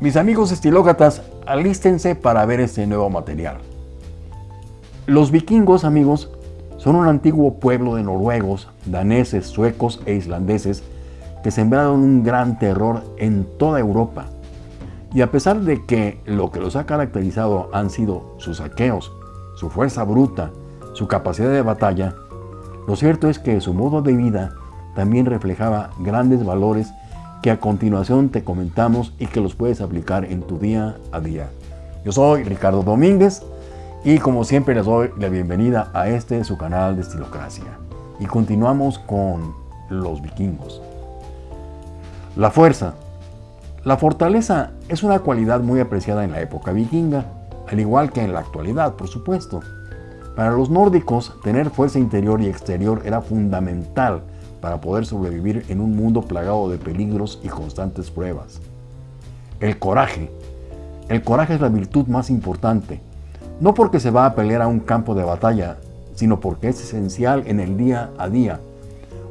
Mis amigos estilócratas, alístense para ver este nuevo material. Los vikingos, amigos, son un antiguo pueblo de noruegos, daneses, suecos e islandeses que sembraron un gran terror en toda Europa. Y a pesar de que lo que los ha caracterizado han sido sus saqueos, su fuerza bruta, su capacidad de batalla, lo cierto es que su modo de vida también reflejaba grandes valores que a continuación te comentamos y que los puedes aplicar en tu día a día. Yo soy Ricardo Domínguez y como siempre les doy la bienvenida a este su canal de Estilocracia. Y continuamos con los vikingos. La fuerza. La fortaleza es una cualidad muy apreciada en la época vikinga, al igual que en la actualidad, por supuesto. Para los nórdicos, tener fuerza interior y exterior era fundamental para poder sobrevivir en un mundo plagado de peligros y constantes pruebas. El coraje. El coraje es la virtud más importante, no porque se va a pelear a un campo de batalla, sino porque es esencial en el día a día.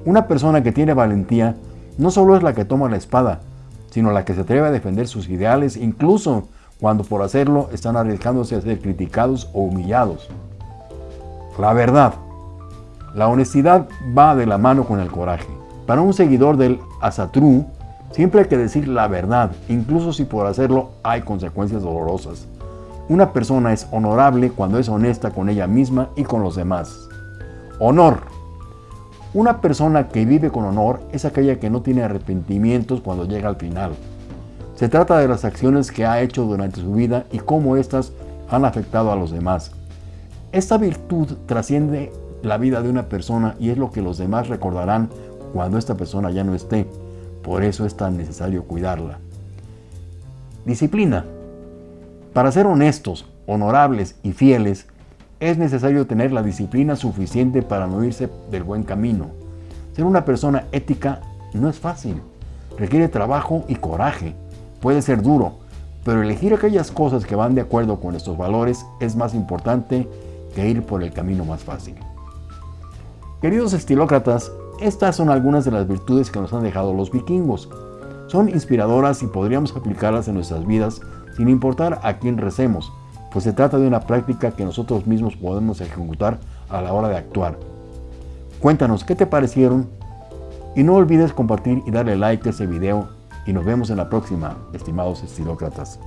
Una persona que tiene valentía no solo es la que toma la espada, sino la que se atreve a defender sus ideales, incluso cuando por hacerlo están arriesgándose a ser criticados o humillados. La verdad. La honestidad va de la mano con el coraje. Para un seguidor del Asatru, siempre hay que decir la verdad, incluso si por hacerlo hay consecuencias dolorosas. Una persona es honorable cuando es honesta con ella misma y con los demás. Honor. Una persona que vive con honor es aquella que no tiene arrepentimientos cuando llega al final. Se trata de las acciones que ha hecho durante su vida y cómo éstas han afectado a los demás. Esta virtud trasciende la vida de una persona y es lo que los demás recordarán cuando esta persona ya no esté. Por eso es tan necesario cuidarla. Disciplina. Para ser honestos, honorables y fieles, es necesario tener la disciplina suficiente para no irse del buen camino. Ser una persona ética no es fácil. Requiere trabajo y coraje. Puede ser duro, pero elegir aquellas cosas que van de acuerdo con estos valores es más importante que ir por el camino más fácil. Queridos estilócratas, estas son algunas de las virtudes que nos han dejado los vikingos. Son inspiradoras y podríamos aplicarlas en nuestras vidas sin importar a quién recemos, pues se trata de una práctica que nosotros mismos podemos ejecutar a la hora de actuar. Cuéntanos qué te parecieron y no olvides compartir y darle like a este video y nos vemos en la próxima, estimados estilócratas.